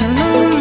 to